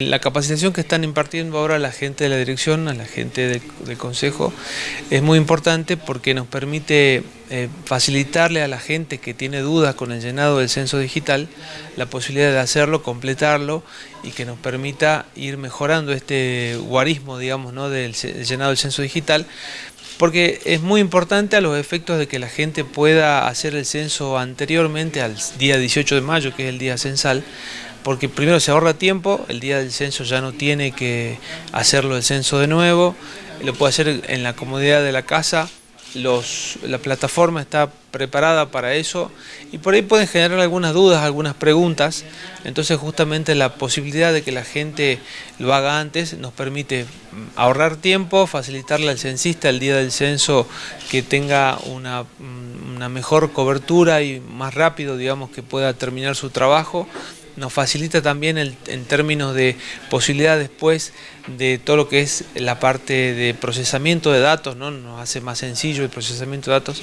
La capacitación que están impartiendo ahora la gente de la dirección, a la gente del, consejo, es muy importante porque nos permite eh, facilitarle a la gente que tiene dudas con el llenado del censo digital la posibilidad de hacerlo, completarlo y que nos permita ir mejorando este guarismo, digamos, ¿no? del llenado del censo digital porque es muy importante a los efectos de que la gente pueda hacer el censo anteriormente al día 18 de mayo, que es el día censal, porque primero se ahorra tiempo, el día del censo ya no tiene que hacerlo el censo de nuevo, lo puede hacer en la comodidad de la casa, la plataforma está preparada para eso y por ahí pueden generar algunas dudas, algunas preguntas, entonces justamente la posibilidad de que la gente lo haga antes nos permite ahorrar tiempo, facilitarle al censista el día del censo que tenga una, una mejor cobertura y más rápido digamos que pueda terminar su trabajo nos facilita también en términos de posibilidad después de todo lo que es la parte de procesamiento de datos, ¿no? nos hace más sencillo el procesamiento de datos.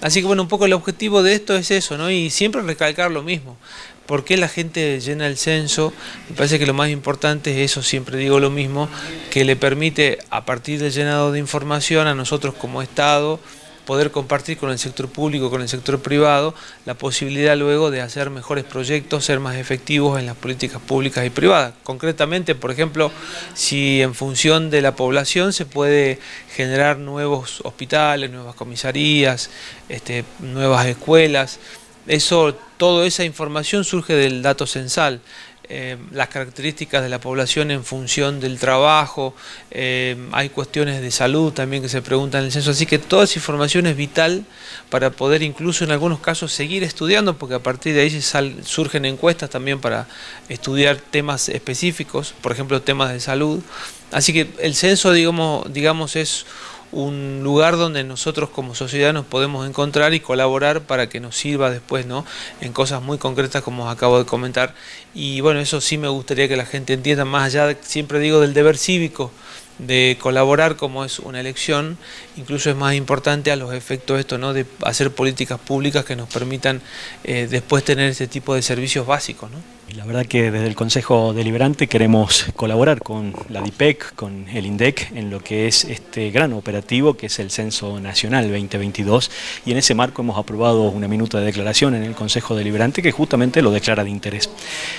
Así que bueno, un poco el objetivo de esto es eso, ¿no? y siempre recalcar lo mismo. ¿Por qué la gente llena el censo? Me parece que lo más importante es eso, siempre digo lo mismo, que le permite a partir del llenado de información a nosotros como Estado, poder compartir con el sector público, con el sector privado, la posibilidad luego de hacer mejores proyectos, ser más efectivos en las políticas públicas y privadas. Concretamente, por ejemplo, si en función de la población se puede generar nuevos hospitales, nuevas comisarías, este, nuevas escuelas, eso, toda esa información surge del dato censal. Eh, las características de la población en función del trabajo, eh, hay cuestiones de salud también que se preguntan en el censo, así que toda esa información es vital para poder incluso en algunos casos seguir estudiando, porque a partir de ahí surgen encuestas también para estudiar temas específicos, por ejemplo temas de salud, así que el censo digamos, digamos es un lugar donde nosotros como sociedad nos podemos encontrar y colaborar para que nos sirva después ¿no? en cosas muy concretas como os acabo de comentar. Y bueno, eso sí me gustaría que la gente entienda, más allá, siempre digo, del deber cívico, de colaborar como es una elección, incluso es más importante a los efectos esto, ¿no? de hacer políticas públicas que nos permitan eh, después tener este tipo de servicios básicos. ¿no? La verdad que desde el Consejo Deliberante queremos colaborar con la DIPEC, con el INDEC, en lo que es este gran operativo que es el Censo Nacional 2022 y en ese marco hemos aprobado una minuta de declaración en el Consejo Deliberante que justamente lo declara de interés.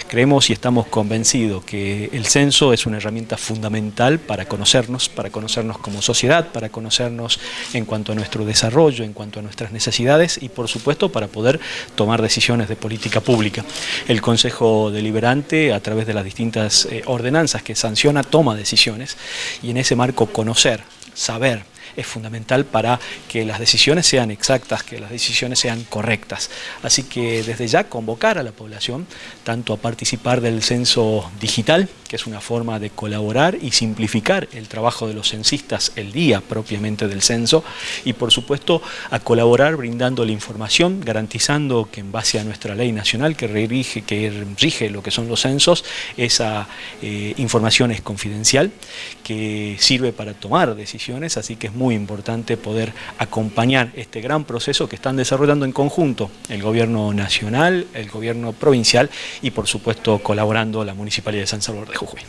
Creemos y estamos convencidos que el censo es una herramienta fundamental para conocernos, para conocernos como sociedad, para conocernos en cuanto a nuestro desarrollo, en cuanto a nuestras necesidades y por supuesto para poder tomar decisiones de política pública. El Consejo Deliberante a través de las distintas eh, ordenanzas que sanciona toma decisiones y en ese marco conocer, saber, es fundamental para que las decisiones sean exactas, que las decisiones sean correctas. Así que desde ya convocar a la población tanto a participar del censo digital, que es una forma de colaborar y simplificar el trabajo de los censistas el día propiamente del censo y por supuesto a colaborar brindando la información, garantizando que en base a nuestra ley nacional que rige, que rige lo que son los censos, esa eh, información es confidencial, que sirve para tomar decisiones, así que muy importante poder acompañar este gran proceso que están desarrollando en conjunto el gobierno nacional, el gobierno provincial y por supuesto colaborando la Municipalidad de San Salvador de Jujuy.